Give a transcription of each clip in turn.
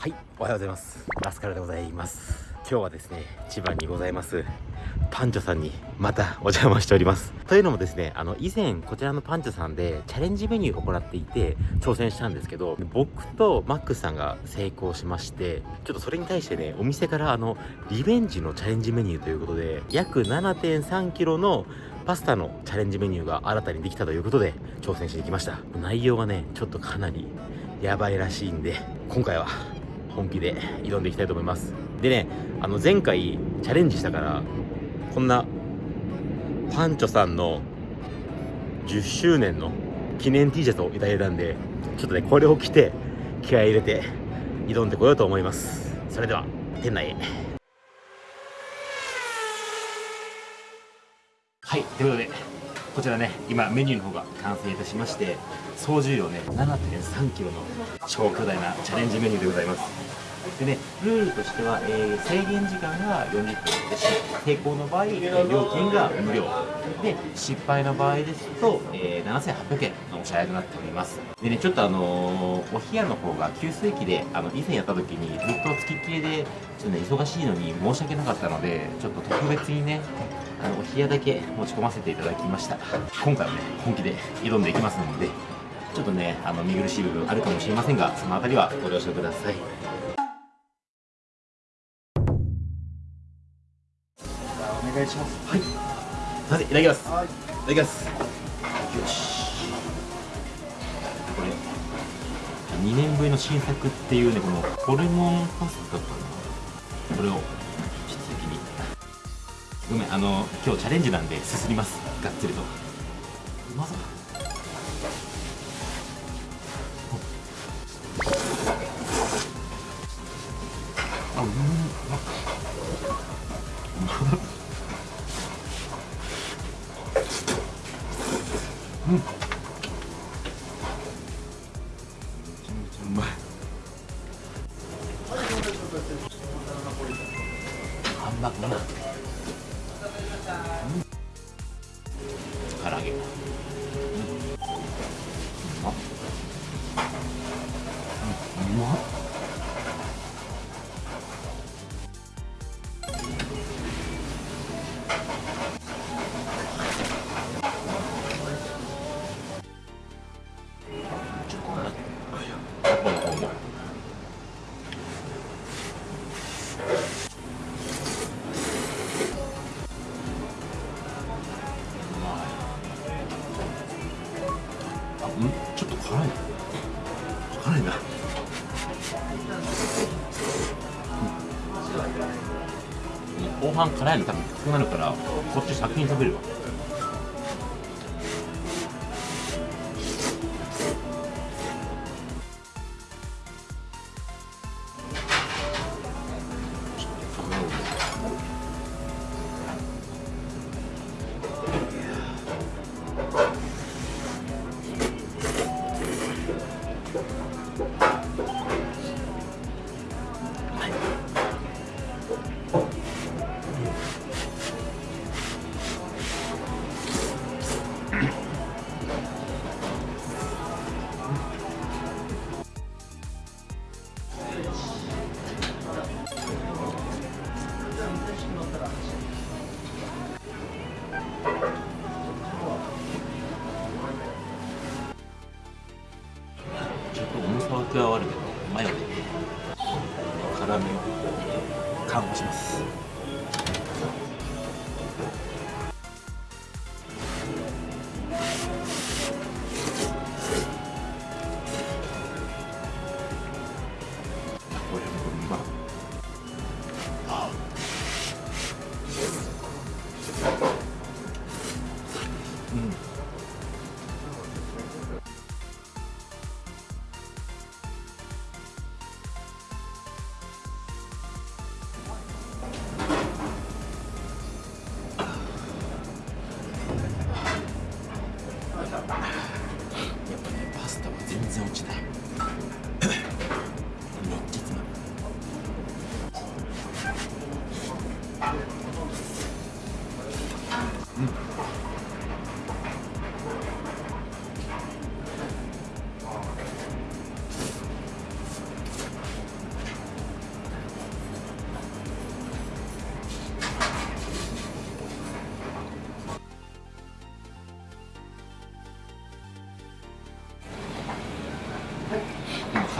はいおはようございます。ラスカルでございます。今日はですね千葉にございます。パンチョさんにまたお邪魔しております。というのもですねあの以前こちらのパンチョさんでチャレンジメニューを行っていて挑戦したんですけど僕とマックスさんが成功しましてちょっとそれに対してねお店からあのリベンジのチャレンジメニューということで約 7.3kg のパスタのチャレンジメニューが新たにできたということで挑戦してきました。内容がねちょっとかなりやばいらしいんで今回は本気で挑んでいきたいと思います。でねあの前回チャレンジしたからこんなパンチョさんの10周年の記念 T シャツをいただいたんでちょっとねこれを着て気合い入れて挑んでこようと思います。それでは店内へ。はいということでこちらね今メニューの方が完成いたしまして総重量ね 7.3kg の超巨大なチャレンジメニューでございます。でね、ルールとしては、えー、制限時間が40分で成功の場合え、料金が無料。で失敗の場合ですと、えー、7800円のお支払いとなっております。でねちょっとあのー、お部屋の方が給水器であの以前やった時にずっと付きっきりでちょっとね忙しいのに申し訳なかったのでちょっと特別にねあのお部屋だけ持ち込ませていただきました。今回はね本気で挑んでいきますのでちょっとねあの見苦しい部分あるかもしれませんがその辺りはご了承ください。お願いします。はい。すいませんいただきます、はい、いただきます。よし。これ2年ぶりの新作っていうねこのホルモンパスタかな。これをごめんあの今日チャレンジなんですすります。がっつりと。うまそう。あうまっうんう半辛いの多分きつくなるからこっち先に食べるわ。加わるけ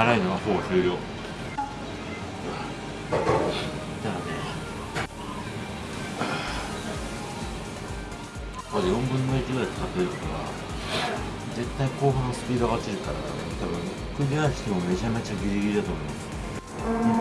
辛いのはほぼ終了。だね。ま4分の1ぐらい使ってるから絶対後半のスピードが落ちるから多分クリアしてもめちゃめちゃギリギリだと思います。うん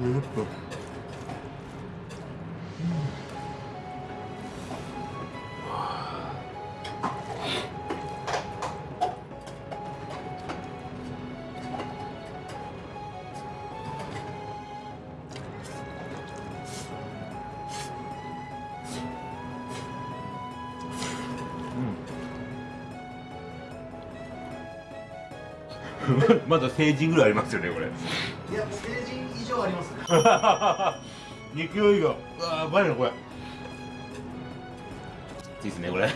分 まだ成人ぐらいありますよねこれ。いや成人以上ありますね。2キロ以上うわやばいなこれ。いいですねこれ。う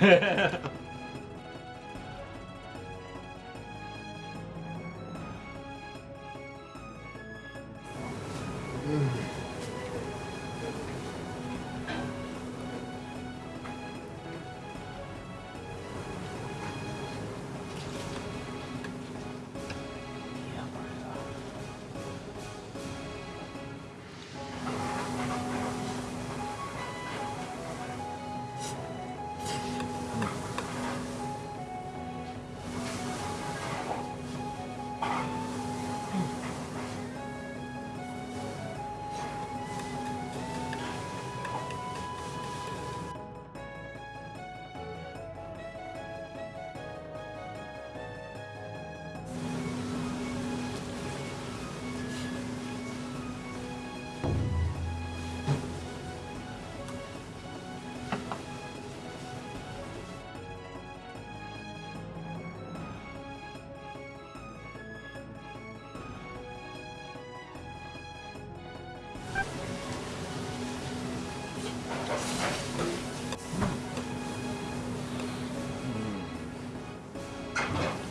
何?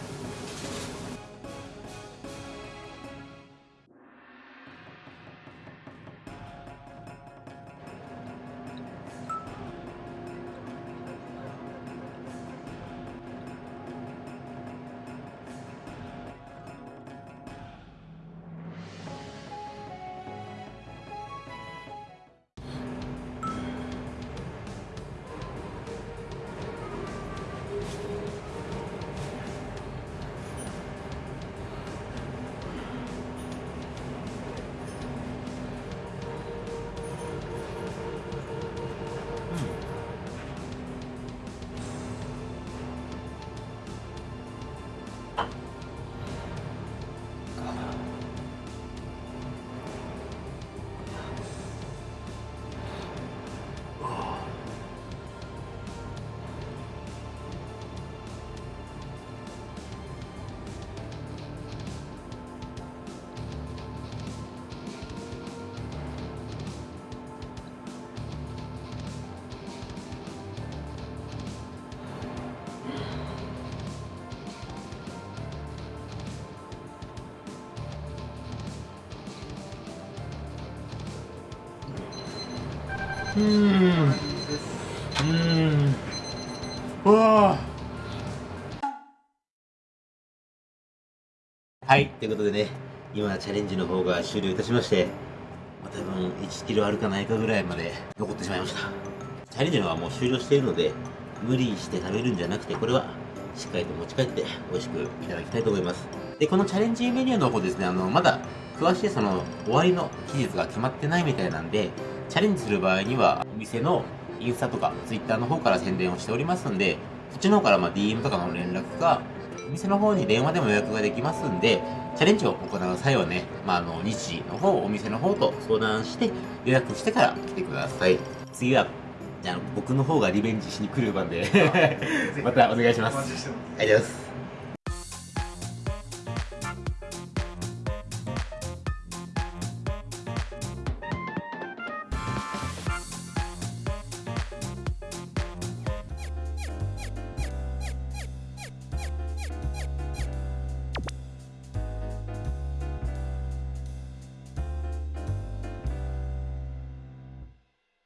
ーん。うーん。うわ。はいということでね今チャレンジの方が終了いたしまして、まあ、多分1キロあるかないかぐらいまで残ってしまいました。チャレンジの方はもう終了しているので無理して食べるんじゃなくてこれはしっかりと持ち帰って美味しくいただきたいと思います。でこのチャレンジメニューの方ですねあのまだ詳しいその終わりの期日が決まってないみたいなんでチャレンジする場合にはお店のインスタとかツイッターの方から宣伝をしておりますんでそっちの方からまあ DM とかの連絡かお店の方に電話でも予約ができますんでチャレンジを行う際はね、まあ、あの日時の方お店の方と相談して予約してから来てください。次はじゃあ僕の方がリベンジしに来る番で またお願いします。ありがとうございます